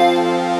Música